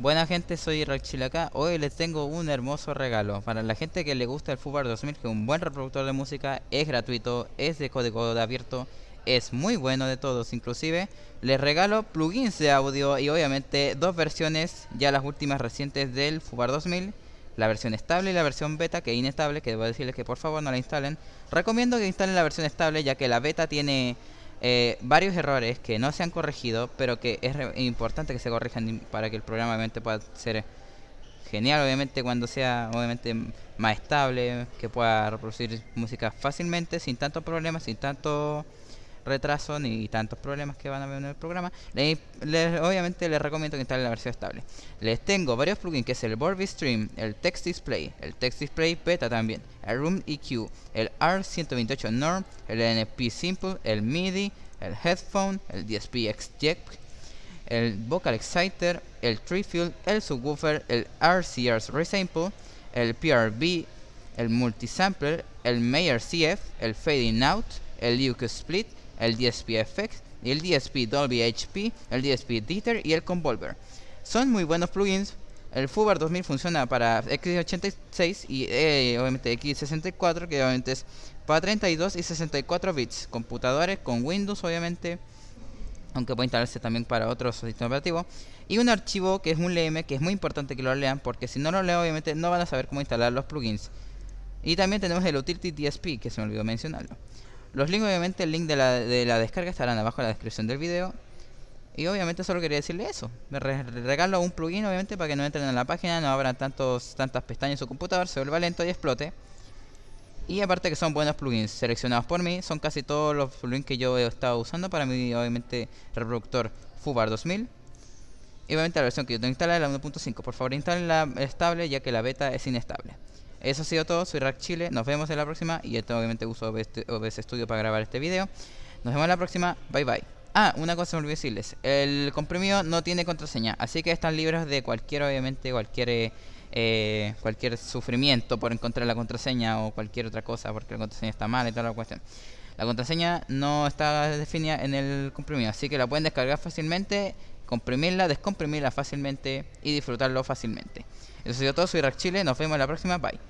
Buena gente, soy Rachil acá. Hoy les tengo un hermoso regalo. Para la gente que le gusta el Fubar 2000, que es un buen reproductor de música, es gratuito, es de código abierto, es muy bueno de todos. Inclusive, les regalo plugins de audio y obviamente dos versiones, ya las últimas recientes del Fubar 2000. La versión estable y la versión beta, que es inestable, que debo decirles que por favor no la instalen. Recomiendo que instalen la versión estable, ya que la beta tiene eh, varios errores que no se han corregido, pero que es importante que se corrijan para que el programa obviamente pueda ser genial, obviamente cuando sea obviamente más estable, que pueda reproducir música fácilmente, sin tantos problemas, sin tanto retraso ni tantos problemas que van a haber en el programa, obviamente les recomiendo que instalen la versión estable. Les tengo varios plugins que es el Borby Stream, el Text Display, el Text Display Beta también, el Room EQ, el R128 Norm, el NP Simple, el MIDI, el Headphone, el DSP X-Jack, el Vocal Exciter, el Trifield, el Subwoofer, el RCR's Resample, el PRB, el Multisampler, el Mayer CF, el Fading Out, el UQ Split, el DSP FX, el DSP Dolby HP, el DSP Dieter y el Convolver. Son muy buenos plugins. El Fubar 2000 funciona para x86 y eh, obviamente x64, que obviamente es para 32 y 64 bits. Computadores con Windows, obviamente, aunque puede instalarse también para otros sistemas operativos. Y un archivo que es un LM, que es muy importante que lo lean, porque si no lo leen, obviamente no van a saber cómo instalar los plugins. Y también tenemos el Utility DSP, que se me olvidó mencionarlo. Los links, obviamente, el link de la, de la descarga estarán abajo en la descripción del video. Y obviamente solo quería decirle eso. Me regalo un plugin, obviamente, para que no entren en la página, no abran tantos, tantas pestañas en su computador, se vuelva lento y explote. Y aparte que son buenos plugins seleccionados por mí, son casi todos los plugins que yo he estado usando para mi, obviamente, reproductor Fubar 2000. Y obviamente la versión que yo tengo instalada es la 1.5. Por favor, instalen la estable, ya que la beta es inestable. Eso ha sido todo, soy Rack Chile, nos vemos en la próxima y esto obviamente uso OBS, Studio para grabar este video. Nos vemos en la próxima, bye bye. Ah, una cosa me olvidé decirles, el comprimido no tiene contraseña, así que están libres de cualquier, obviamente, cualquier eh, cualquier sufrimiento por encontrar la contraseña o cualquier otra cosa porque la contraseña está mal y toda la cuestión. La contraseña no está definida en el comprimido, así que la pueden descargar fácilmente, comprimirla, descomprimirla fácilmente y disfrutarlo fácilmente. Eso ha sido todo, soy Rack Chile, nos vemos en la próxima, bye.